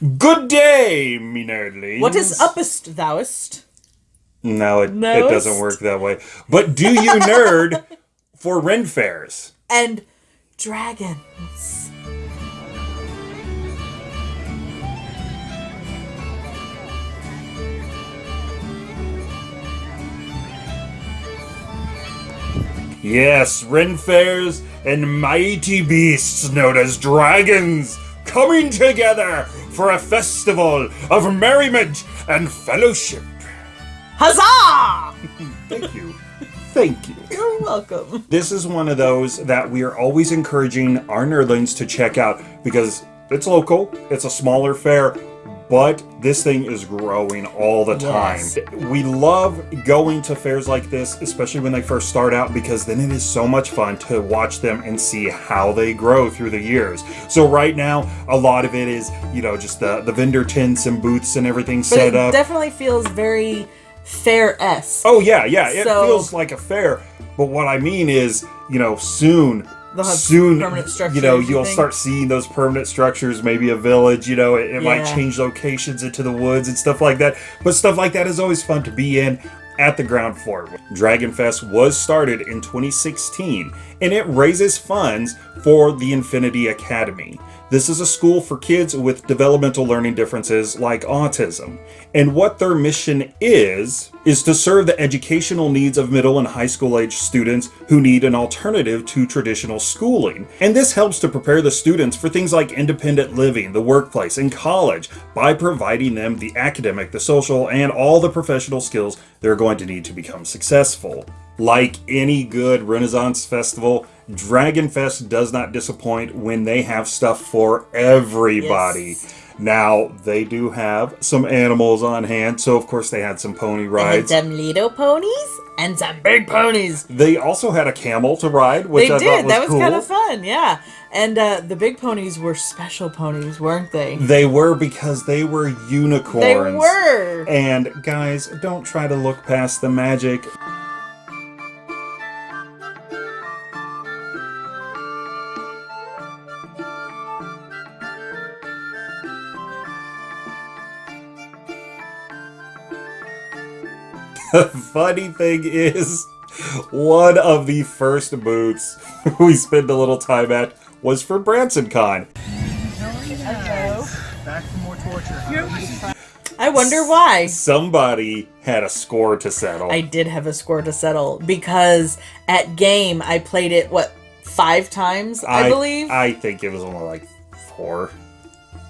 Good day, me nerdlings. What is uppest thouest? No, it, it doesn't work that way. But do you nerd for Ren fairs? And dragons. Yes, Ren fairs and mighty beasts known as dragons coming together for a festival of merriment and fellowship. Huzzah! Thank you. Thank you. You're welcome. This is one of those that we are always encouraging our nerdlings to check out because it's local, it's a smaller fair, but this thing is growing all the time. Yes. We love going to fairs like this, especially when they first start out, because then it is so much fun to watch them and see how they grow through the years. So right now, a lot of it is, you know, just the, the vendor tents and booths and everything But set it up. definitely feels very fair-esque. Oh yeah, yeah. It So- feels like a fair. But what I mean is, you know, soon, soon, permanent structures, you know, you you'll think? start seeing those permanent structures. Maybe a village. You know, it, it might change locations into the woods and stuff like that. But stuff like that is always fun to be in. At the ground floor. Dragon Fest was started in 2016 and it raises funds for the Infinity Academy. This is a school for kids with developmental learning differences like autism. And what their mission is, is to serve the educational needs of middle and high school age students who need an alternative to traditional schooling. And this helps to prepare the students for things like independent living, the workplace, and college by providing them the academic, the social, and all the professional skills they're going to need to become successful. Like any good Renaissance festival, Dragon Fest does not disappoint when they have stuff for everybody. Yes. Now, they do have some animals on hand, so of course they had some pony They had rides. some little ponies and some big ponies. They also had a camel to ride, which they I did. thought was that was cool. kind of fun, yeah. And uh, the big ponies were special ponies, weren't they? They were because they were unicorns. They were. And guys, don't try to look past the magic. The funny thing is, one of the first booths we spent a little time at was for Branson Con. Back for more torture. I wonder why. Somebody had a score to settle. I did have a score to settle because at game I played it what five times I, believe. I think it was only like four.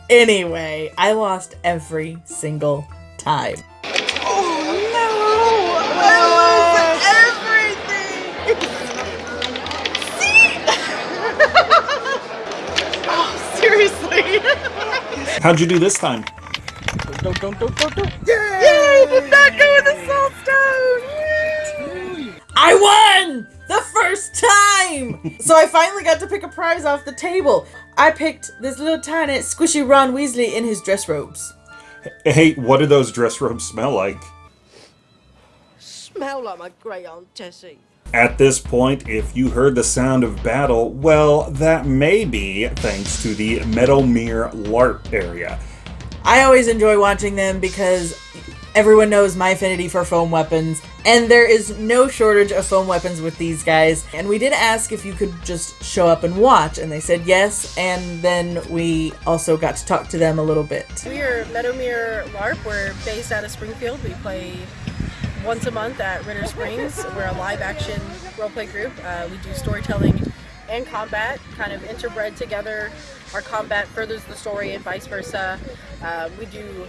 anyway, I lost every single time. How'd you do this time? Don't, don't, don't, don't, don't. Yay! Did not go in the salt stone. I won the first time. so I finally got to pick a prize off the table. I picked this little tiny squishy Ron Weasley in his dress robes. Hey, what do those dress robes smell like? Smell like my great aunt Tessie. At this point, if you heard the sound of battle, well, that may be thanks to the Meadowmere LARP area. I always enjoy watching them because everyone knows my affinity for foam weapons, and there is no shortage of foam weapons with these guys. And we did ask if you could just show up and watch, and they said yes, and then we also got to talk to them a little bit. We are Meadowmere LARP. We're based out of Springfield. We play once a month at Ritter Springs. We're a live action roleplay group. Uh, we do storytelling and combat, kind of interbred together. Our combat furthers the story and vice versa. Uh, we do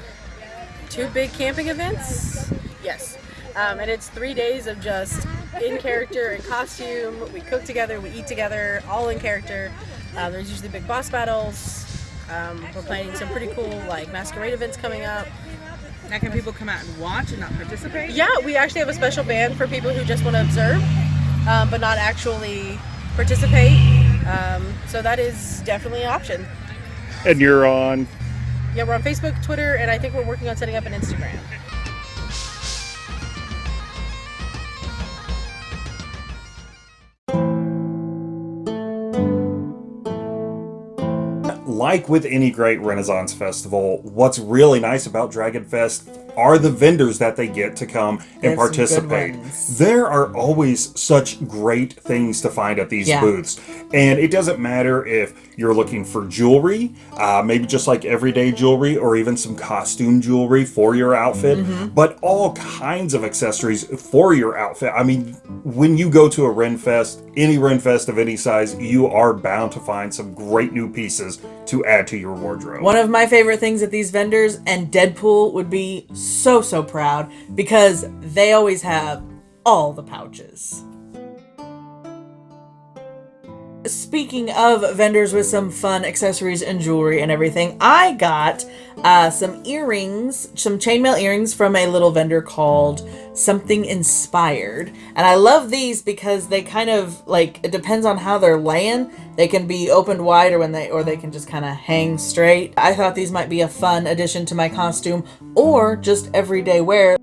two big camping events. Yes. Um, and it's three days of just in character and costume. We cook together, we eat together, all in character. Uh, there's usually big boss battles. Um, we're planning some pretty cool like masquerade events coming up. Now, can people come out and watch and not participate? Yeah, we actually have a special band for people who just want to observe, um, but not actually participate. Um, so that is definitely an option. And you're on. Yeah, we're on Facebook, Twitter, and I think we're working on setting up an Instagram. Like with any great Renaissance festival, what's really nice about Dragon Fest are the vendors that they get to come and There's participate. There are always such great things to find at these Yeah. booths. And it doesn't matter if you're looking for jewelry, uh, maybe just like everyday jewelry, or even some costume jewelry for your outfit, Mm-hmm. but all kinds of accessories for your outfit. I mean, when you go to a Ren Fest, any Ren Fest of any size, you are bound to find some great new pieces to add to your wardrobe. One of my favorite things at these vendors, and Deadpool would be so, so proud because they always have all the pouches. Speaking of vendors with some fun accessories and jewelry and everything, I got uh, some earrings, some chainmail earrings from a little vendor called Something Inspired. And I love these because they kind of like it depends on how they're laying. They can be opened wide or when they or they can just kind of hang straight. I thought these might be a fun addition to my costume or just everyday wear.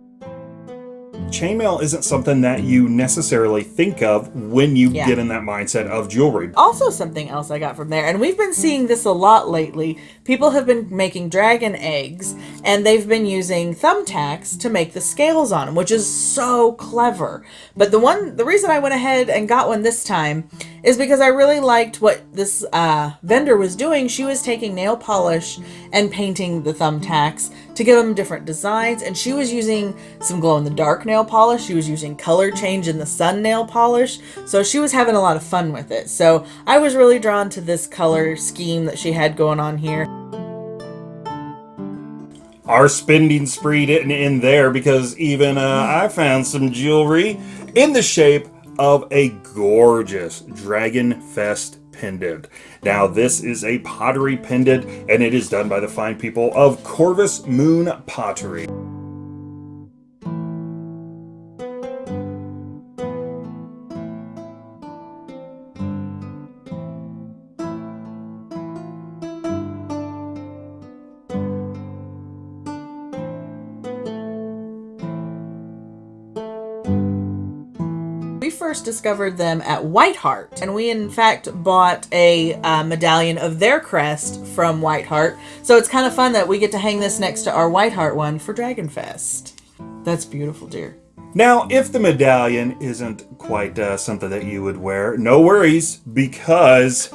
Chainmail isn't something that you necessarily think of when you Yeah. get in that mindset of jewelry. Also, something else I got from there, and we've been seeing this a lot lately. People have been making dragon eggs, and they've been using thumbtacks to make the scales on them, which is so clever. But the one, the reason I went ahead and got one this time is because I really liked what this uh, vendor was doing. She was taking nail polish and painting the thumbtacks to give them different designs, and she was using some glow in the dark nail polish. She was using color change in the sun nail polish. So she was having a lot of fun with it. So I was really drawn to this color scheme that she had going on here. Our spending spree didn't end there because even uh, I found some jewelry in the shape of a gorgeous Dragon Fest pendant. Now, this is a pottery pendant and it is done by the fine people of Corvus Moon Pottery. First discovered them at Whiteheart, and we in fact bought a uh, medallion of their crest from Whiteheart. So it's kind of fun that we get to hang this next to our Whiteheart one for Dragonfest. That's beautiful, dear. Now, if the medallion isn't quite uh, something that you would wear, no worries because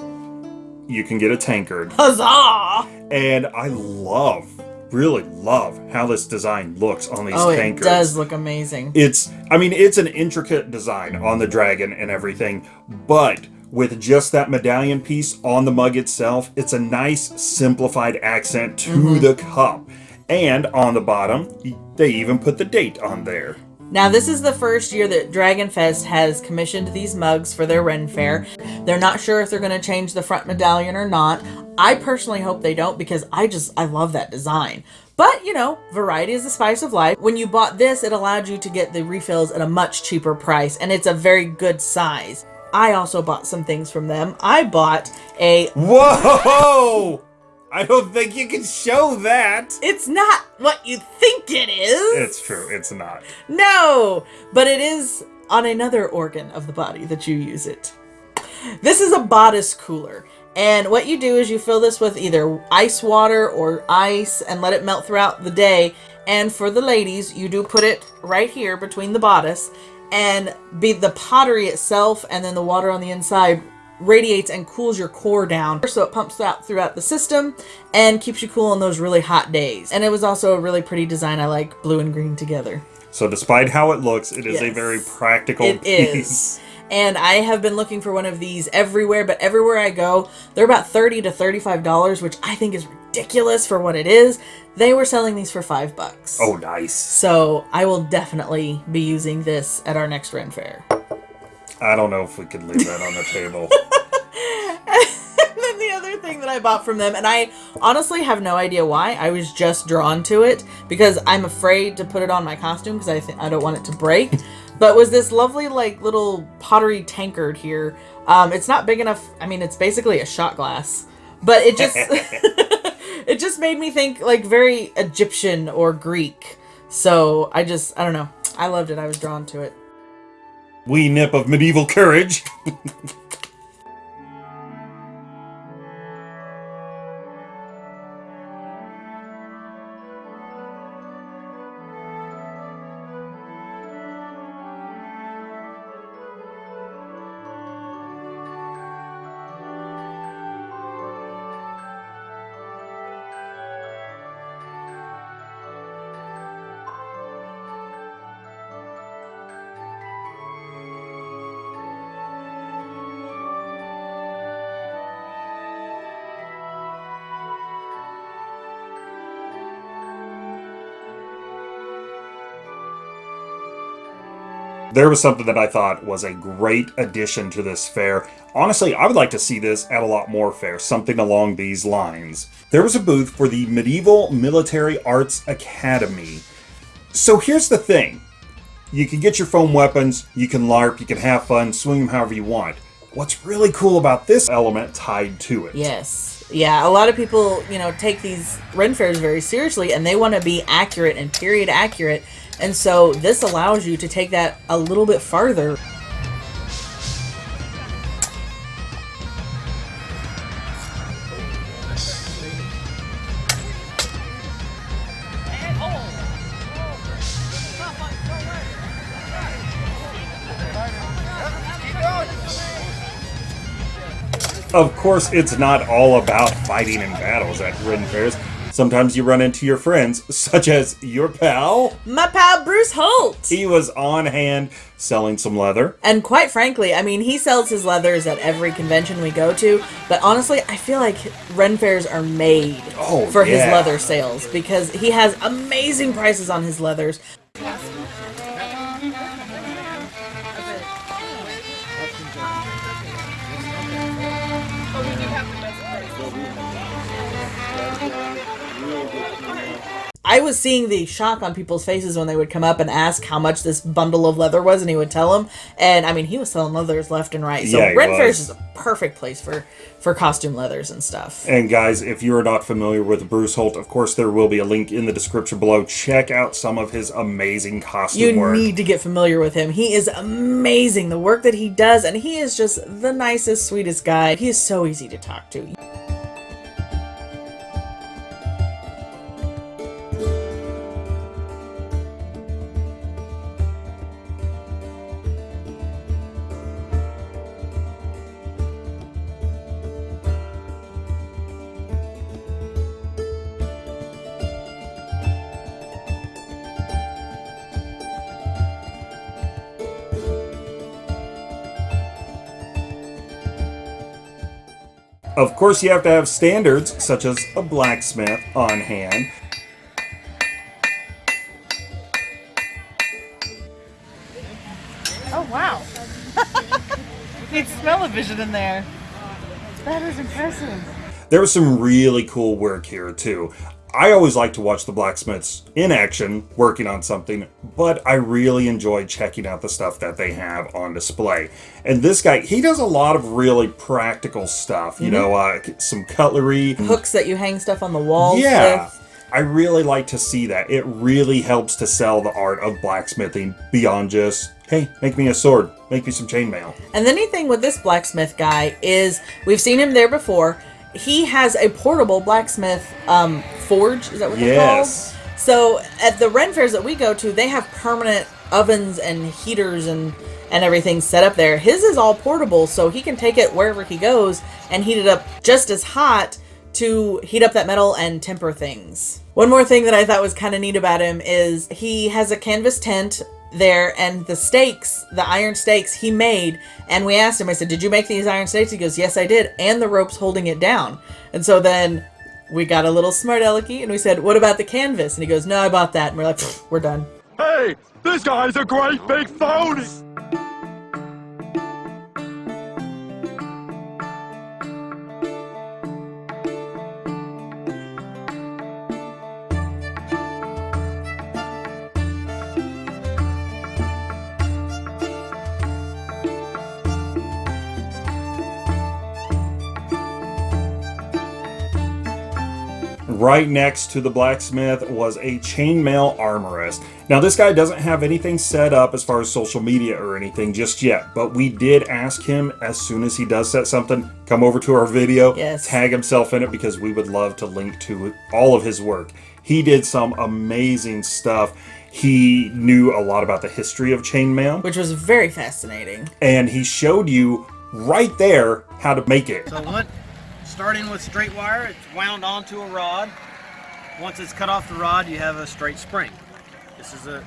you can get a tankard. Huzzah! And I love, really love how this design looks on these Oh, it does look amazing. It's, I mean, it's an intricate design on the dragon and everything, but with just that medallion piece on the mug itself, it's a nice simplified accent to Mm-hmm. the cup. And on the bottom, they even put the date on there. Now, this is the first year that Dragonfest has commissioned these mugs for their Ren Fair. They're not sure if they're going to change the front medallion or not. I personally hope they don't because I just, I love that design. But, you know, variety is the spice of life. When you bought this, it allowed you to get the refills at a much cheaper price, and it's a very good size. I also bought some things from them. I bought a Whoa! I don't think you can show that. it's not what you think it is. It's true, it's not. No, but it is on another organ of the body that you use it. This is a bodice cooler. And what you do is you fill this with either ice water or ice and let it melt throughout the day. And for the ladies, you do put it right here between the bodice and be the pottery itself and then the water on the inside radiates and cools your core down so it pumps out throughout the system and keeps you cool on those really hot days and it was also a really pretty design i like blue and green together So, despite how it looks, it is a very practical It piece. is. And I have been looking for one of these everywhere, but everywhere I go, they're about 30 to $35, which I think is ridiculous for what it is. They were selling these for 5 bucks. Oh, nice. So, I will definitely be using this at our next Ren Fair. I don't know if we could leave that on the table. and then the other thing that I bought from them, and I honestly have no idea why. I was just drawn to it because I'm afraid to put it on my costume because I th- I don't want it to break. but was this lovely like little pottery tankard here? Um, it's not big enough. I mean, it's basically a shot glass, but it just it just made me think like very Egyptian or Greek. So I just I don't know. I loved it. I was drawn to it. Wee nip of medieval courage. There was something that I thought was a great addition to this fair. Honestly, I would like to see this at a lot more fairs, something along these lines. There was a booth for the Medieval Military Arts Academy. So here's the thing. You can get your foam weapons, you can LARP, you can have fun, swing them however you want. What's really cool about this element tied to it? Yes. Yeah, a lot of people, you know, take these Ren fairs very seriously and they want to be accurate and period accurate. And so this allows you to take that a little bit farther. Of course, it's not all about fighting in battles at Ren fairs. Sometimes you run into your friends, such as your pal. My pal Bruce Holt! He was on hand selling some leather. And quite frankly, I mean, he sells his leathers at every convention we go to, but honestly, I feel like Ren fairs are made Oh, for his leather sales because he has amazing prices on his leathers. I was seeing the shock on people's faces when they would come up and ask how much this bundle of leather was, and he would tell them. And I mean, he was selling leathers left and right. So Yeah, Ren. Fairs is a perfect place for for costume leathers and stuff. And guys, if you are not familiar with Bruce Holt, of course there will be a link in the description below. Check out some of his amazing costume You work. need to get familiar with him. He is amazing, the work that he does, and he is just the nicest, sweetest guy. He is so easy to talk to. Of course, you have to have standards such as a blacksmith on hand. Oh wow. Need smell-o-vision in there. That is impressive. There was some really cool work here too. I always like to watch the blacksmiths in action working on something, but I really enjoy checking out the stuff that they have on display. And this guy, he does a lot of really practical stuff, you know, uh, some cutlery. Hooks that you hang stuff on the wall. Yeah. with. I really like to see that. It really helps to sell the art of blacksmithing beyond just, hey, make me a sword, make me some chainmail. And the neat thing with this blacksmith guy is we've seen him there before. He has a portable blacksmith um, forge. Is that what they're Yes. called? So at the Ren fairs that we go to, they have permanent ovens and heaters and and everything set up there. His is all portable, so he can take it wherever he goes and heat it up just as hot to heat up that metal and temper things. One more thing that I thought was kind of neat about him is he has a canvas tent there and the stakes, the iron stakes he made. And we asked him, I said, Did you make these iron stakes? He goes, Yes, I did. And the ropes holding it down. And so then we got a little smart alecky and we said, What about the canvas? And he goes, No, I bought that. And we're like, We're done. Hey, this guy's a great big phony! Right next to the blacksmith was a chainmail armorist. Now, this guy doesn't have anything set up as far as social media or anything just yet, but we did ask him as soon as he does set something, come over to our video, Yes. tag himself in it because we would love to link to all of his work. He did some amazing stuff. He knew a lot about the history of chainmail, Which was very fascinating. and he showed you right there how to make it. So what? Starting with straight wire, it's wound onto a rod. Once it's cut off the rod, you have a straight spring. This is a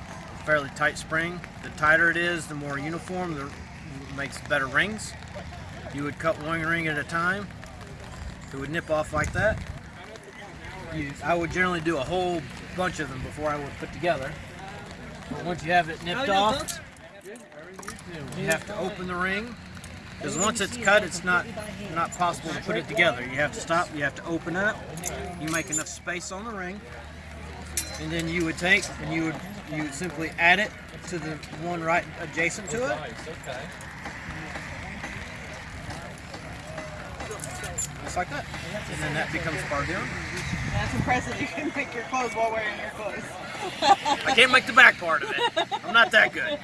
fairly tight spring. The tighter it is, the more uniform, the makes better rings. You would cut one ring at a time. It would nip off like that. You, I would generally do a whole bunch of them before I would put together. But once you have it nipped oh, off, You have to open the ring because once it's cut, it's not not possible to put it together. You have to stop. You have to open up. You make enough space on the ring, and then you would take and you would you would simply add it to the one right adjacent to it. Just like that, and then that becomes part of. That's impressive. You can make your clothes while wearing your clothes. I can't make the back part of it. I'm not that good.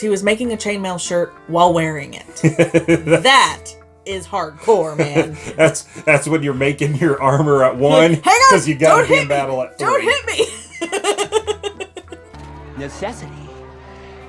He was making a chainmail shirt while wearing it. that is hardcore, man. That's that's when you're making your armor at one Hang on, because you gotta don't be in battle at three. Don't hit me. Necessity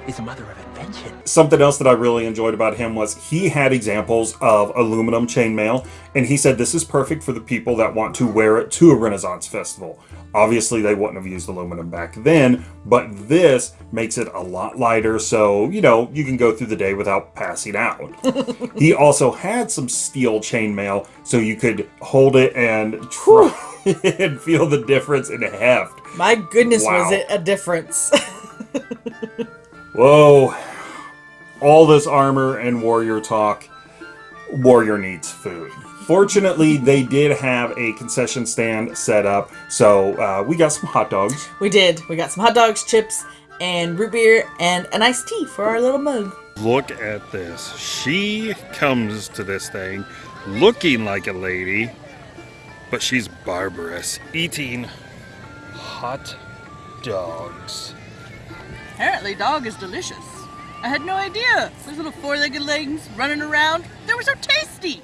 is the mother of invention. Something else that I really enjoyed about him was he had examples of aluminum chainmail, and he said this is perfect for the people that want to wear it to a Renaissance festival. Obviously, they wouldn't have used aluminum back then, but this makes it a lot lighter, so you know you can go through the day without passing out. he also had some steel chainmail, so you could hold it and try and feel the difference in heft. My goodness, was it a difference? Whoa. All this armor and warrior talk. Warrior needs food. Fortunately, they did have a concession stand set up, so uh, we got some hot dogs. we did. We got some hot dogs, chips, and root beer, and an iced tea for our little mug. Look at this. She comes to this thing looking like a lady, but she's barbarous, eating hot dogs. Apparently, dog is delicious. I had no idea. Those little four-legged legs running around, they were so tasty.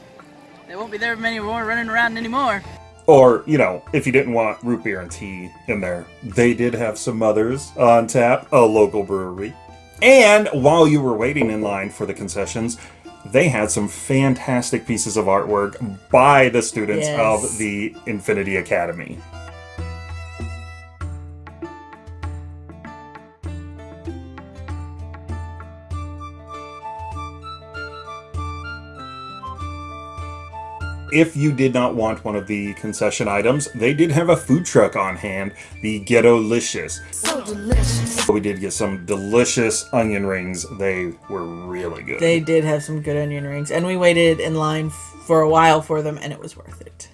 They won't be there many more running around anymore. Or, you know, if you didn't want root beer and tea in there, they did have some others on tap, a local brewery. And while you were waiting in line for the concessions, they had some fantastic pieces of artwork by the students Yes. of the Infinity Academy. If you did not want one of the concession items, they did have a food truck on hand, the Ghetto-licious. So delicious. We did get some delicious onion rings. They were really good. They did have some good onion rings, and we waited in line for a while for them, and it was worth it.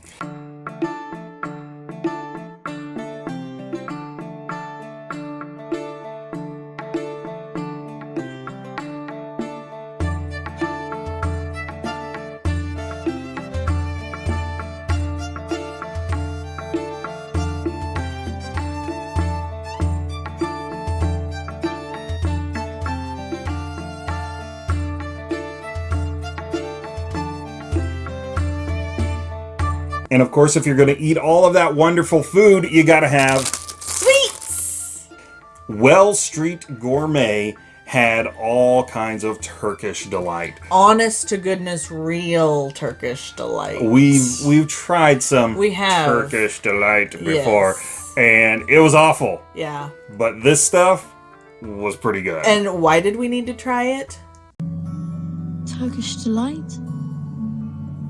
And of course, if you're going to eat all of that wonderful food, you got to have Sweets! Well Street Gourmet had all kinds of Turkish delight. Honest to goodness, real Turkish delight. We've we've tried some We have. Turkish delight before, Yes. and it was awful. Yeah. But this stuff was pretty good. And why did we need to try it? Turkish delight?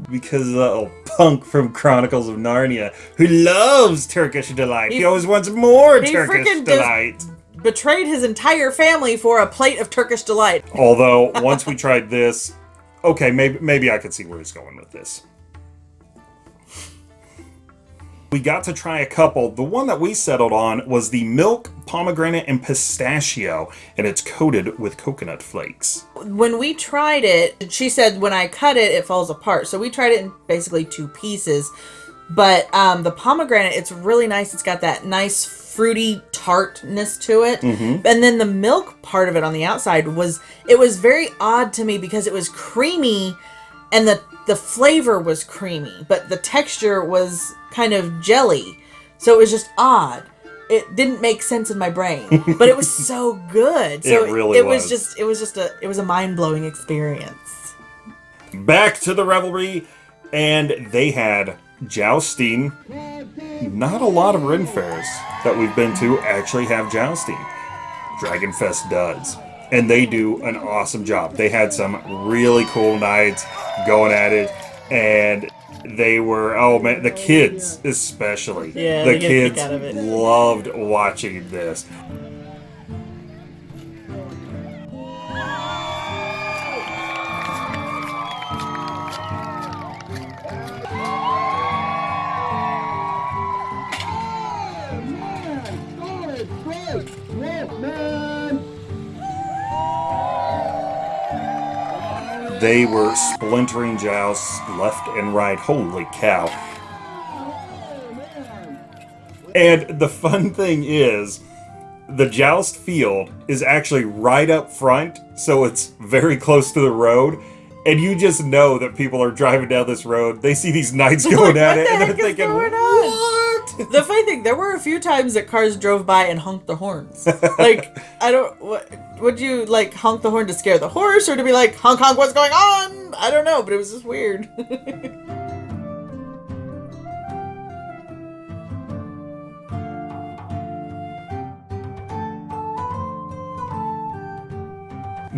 Because of the old punk from Chronicles of Narnia who loves Turkish delight. He, He- always wants more Turkish delight. Betrayed his entire family for a plate of Turkish delight. Although once we tried this, okay, maybe maybe I could see where he's going with this. We got to try a couple. The one that we settled on was the milk, pomegranate, and pistachio, and it's coated with coconut flakes. When we tried it, she said when I cut it, it falls apart. So we tried it in basically two pieces. But um, the pomegranate, it's really nice. It's got that nice fruity tartness to it. Mhm. And then the milk part of it on the outside was it was very odd to me because it was creamy and the the flavor was creamy, but the texture was kind of jelly. So it was just odd. It didn't make sense in my brain, but it was so good. So It really it was was. just it was just a it was a mind-blowing experience. Back to the revelry, and they had jousting. Not a lot of Ren fairs that we've been to actually have jousting. Dragon Fest does. And they do an awesome job. They had some really cool knights going at it, and they were oh man, the kids especially. Yeah, the they get a kick kids out of it. loved watching this. They were splintering jousts left and right. Holy cow. And the fun thing is, the joust field is actually right up front, so it's very close to the road. And you just know that people are driving down this road. They see these knights going at it, and they're thinking, what? The funny thing, there were a few times that cars drove by and honked the horns. like, I don't. What, would you like honk the horn to scare the horse, or to be like honk honk? What's going on? I don't know, but it was just weird.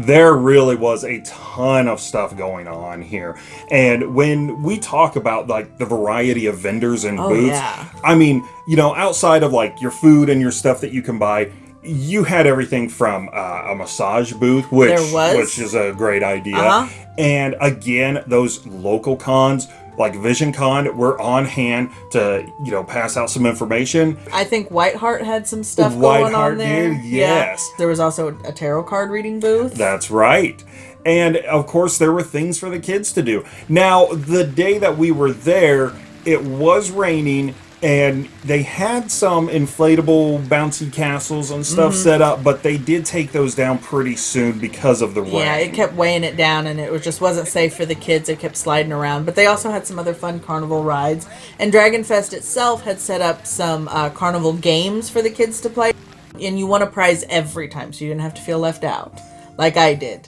there really was a ton of stuff going on here. And when we talk about like the variety of vendors and Oh, booths, yeah. I mean, you know, outside of like your food and your stuff that you can buy, you had everything from uh, a massage booth, which was. which is a great idea. Uh-huh. And again, those local cons like Vision Con were on hand to, you know, pass out some information. I think Whiteheart had some stuff White going on there. did, yes. Yeah. There was also a tarot card reading booth. That's right. And of course, there were things for the kids to do. Now, the day that we were there, it was raining, and they had some inflatable bouncy castles and stuff Mhm. set up, but they did take those down pretty soon because of the rain. Yeah, it kept weighing it down, and it was just wasn't safe for the kids. It kept sliding around. But they also had some other fun carnival rides, and Dragon Fest itself had set up some uh, carnival games for the kids to play. And you won a prize every time, so you didn't have to feel left out, like I did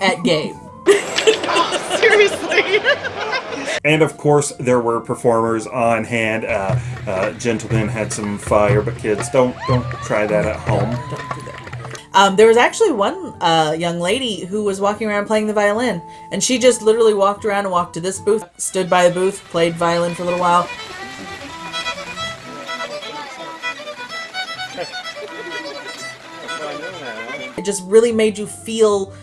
at game. Seriously. And of course, there were performers on hand. Uh, uh, gentlemen had some fire, but kids, don't don't try that at home. Um, there was actually one uh, young lady who was walking around playing the violin, and she just literally walked around and walked to this booth, stood by the booth, played violin for a little while. It just really made you feel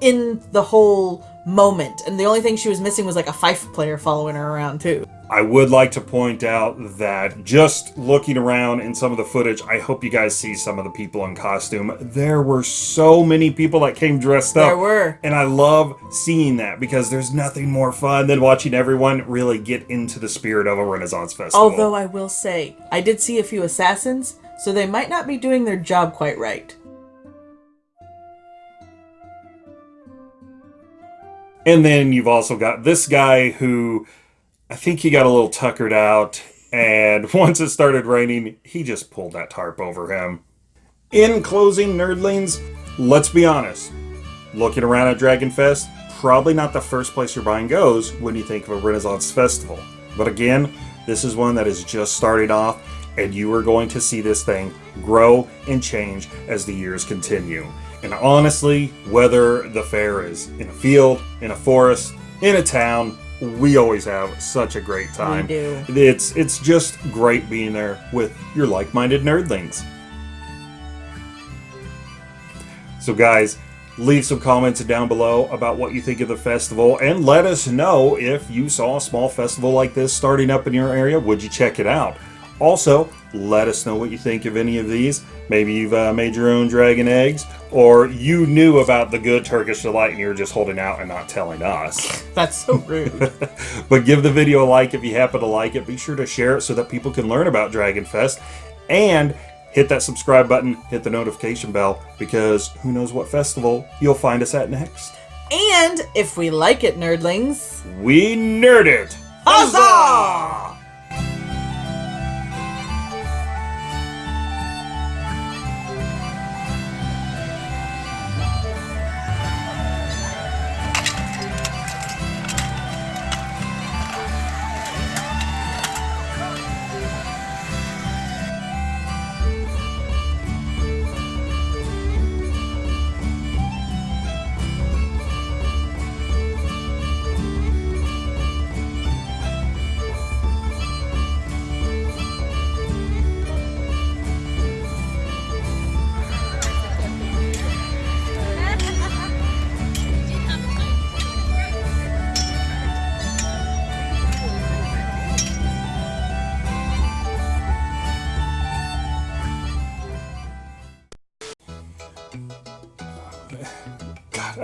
in the whole moment, and the only thing she was missing was like a fife player following her around too. I would like to point out that just looking around in some of the footage, I hope you guys see some of the people in costume. There were so many people that came dressed up. There were. And I love seeing that because there's nothing more fun than watching everyone really get into the spirit of a Renaissance festival. Although I will say, I did see a few assassins, so they might not be doing their job quite right. And then you've also got this guy who I think he got a little tuckered out, and once it started raining, he just pulled that tarp over him. In closing, nerdlings, let's be honest. Looking around at Dragon Fest, probably not the first place your mind goes when you think of a Renaissance festival. But again, this is one that is just starting off, and you are going to see this thing grow and change as the years continue. And honestly, whether the fair is in a field, in a forest, in a town, we always have such a great time. do. It's it's just great being there with your like-minded nerdlings. So guys, leave some comments down below about what you think of the festival and let us know if you saw a small festival like this starting up in your area. Would you check it out? Also, let us know what you think of any of these. Maybe you've uh, made your own dragon eggs, or you knew about the good Turkish delight and you're just holding out and not telling us. That's so rude. but give the video a like if you happen to like it. Be sure to share it so that people can learn about Dragon Fest. And hit that subscribe button, hit the notification bell, because who knows what festival you'll find us at next. and if we like it, nerdlings, We nerd it! huzzah!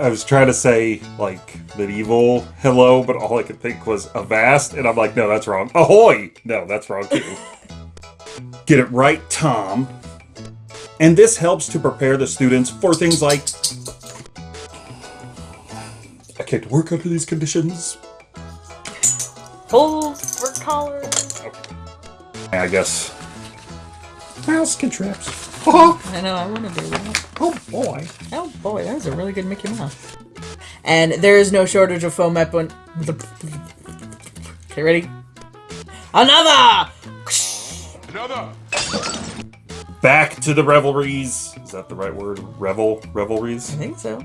I was trying to say like medieval hello, but all I could think was avast, and I'm like, no, that's wrong. Ahoy! No, that's wrong too. Get it right, Tom. And this helps to prepare the students for things like I can't work under these conditions. Full work collar. I guess. Mouse skin traps. I know, I want to do that. Oh boy. Oh boy, that was a really good Mickey Mouse. And there is no shortage of foam weapon. Okay, ready? Another! Another. Back to the revelries. Is that the right word? Revel? Revelries? I think so.